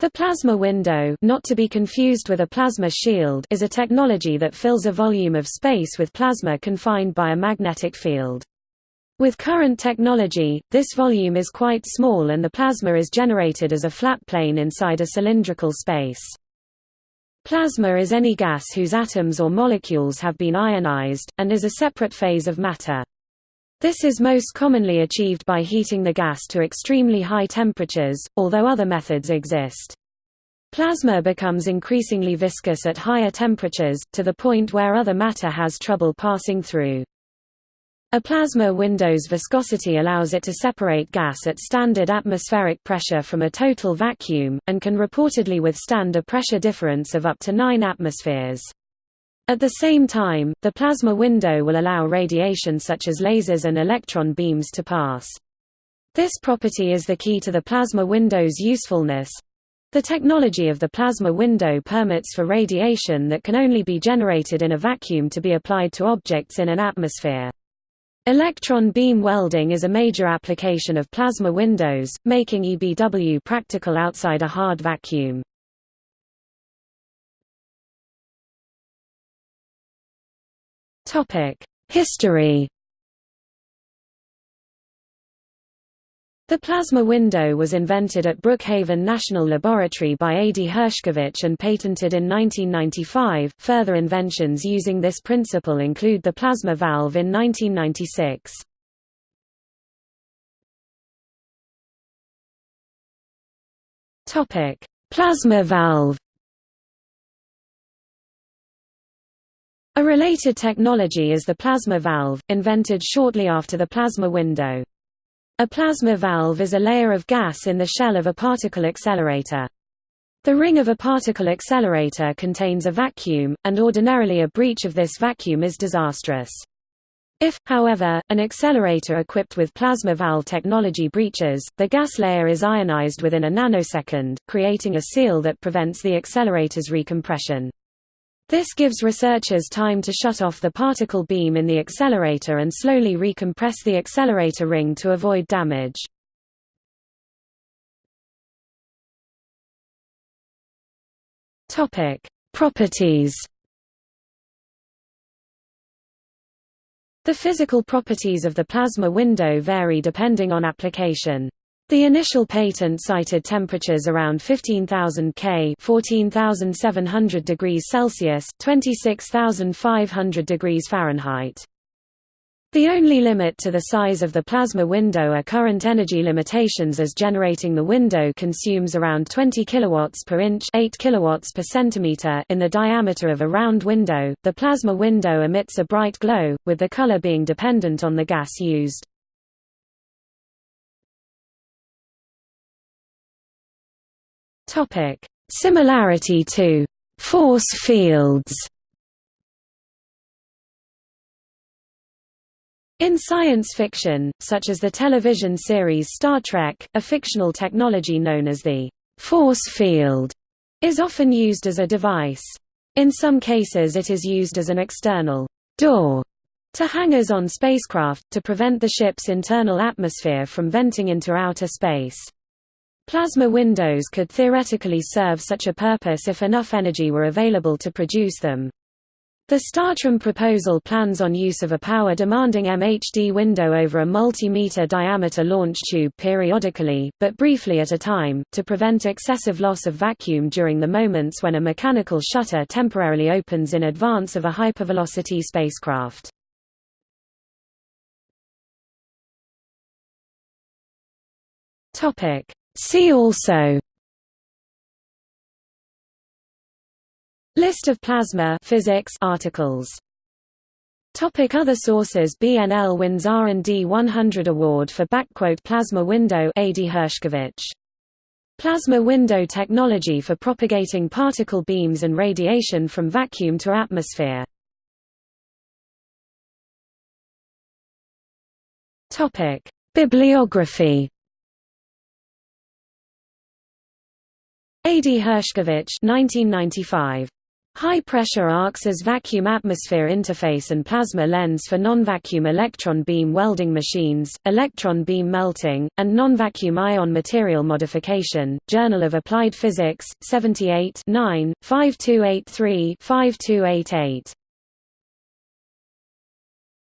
The plasma window not to be confused with a plasma shield is a technology that fills a volume of space with plasma confined by a magnetic field. With current technology, this volume is quite small and the plasma is generated as a flat plane inside a cylindrical space. Plasma is any gas whose atoms or molecules have been ionized, and is a separate phase of matter. This is most commonly achieved by heating the gas to extremely high temperatures, although other methods exist. Plasma becomes increasingly viscous at higher temperatures, to the point where other matter has trouble passing through. A plasma window's viscosity allows it to separate gas at standard atmospheric pressure from a total vacuum, and can reportedly withstand a pressure difference of up to 9 atmospheres. At the same time, the plasma window will allow radiation such as lasers and electron beams to pass. This property is the key to the plasma window's usefulness. The technology of the plasma window permits for radiation that can only be generated in a vacuum to be applied to objects in an atmosphere. Electron beam welding is a major application of plasma windows, making EBW practical outside a hard vacuum. History The plasma window was invented at Brookhaven National Laboratory by Ady Hershcovitch and patented in 1995. Further inventions using this principle include the plasma valve in 1996. Topic: Plasma valve A related technology is the plasma valve, invented shortly after the plasma window. A plasma valve is a layer of gas in the shell of a particle accelerator. The ring of a particle accelerator contains a vacuum, and ordinarily a breach of this vacuum is disastrous. If, however, an accelerator equipped with plasma valve technology breaches, the gas layer is ionized within a nanosecond, creating a seal that prevents the accelerator's recompression. This gives researchers time to shut off the particle beam in the accelerator and slowly recompress the accelerator ring to avoid damage. Topic: Properties. The physical properties of the plasma window vary depending on application. The initial patent cited temperatures around 15,000 K 14,700 degrees Celsius 26,500 degrees Fahrenheit. The only limit to the size of the plasma window are current energy limitations as generating the window consumes around 20 kilowatts per inch 8 kilowatts per centimeter in the diameter of a round window. The plasma window emits a bright glow, with the color being dependent on the gas used. Topic: Similarity to force fields. In science fiction, such as the television series Star Trek, a fictional technology known as the force field is often used as a device. In some cases it is used as an external door to hangars on spacecraft, to prevent the ship's internal atmosphere from venting into outer space. Plasma windows could theoretically serve such a purpose if enough energy were available to produce them. The StarTram proposal plans on use of a power-demanding MHD window over a multi-meter diameter launch tube periodically, but briefly at a time, to prevent excessive loss of vacuum during the moments when a mechanical shutter temporarily opens in advance of a hypervelocity spacecraft. Topic: See also List of plasma physics articles Topic other sources BNL wins R&D 100 Award for backquote Plasma Window Ady Hershcovitch. Plasma window technology for propagating particle beams and radiation from vacuum to atmosphere. Topic: Bibliography Ady Hershcovitch 1995 High-pressure arcs as vacuum-atmosphere interface and plasma lens for non-vacuum electron beam welding machines, electron beam melting, and non-vacuum ion material modification. Journal of Applied Physics, 78 9, 5283-5288.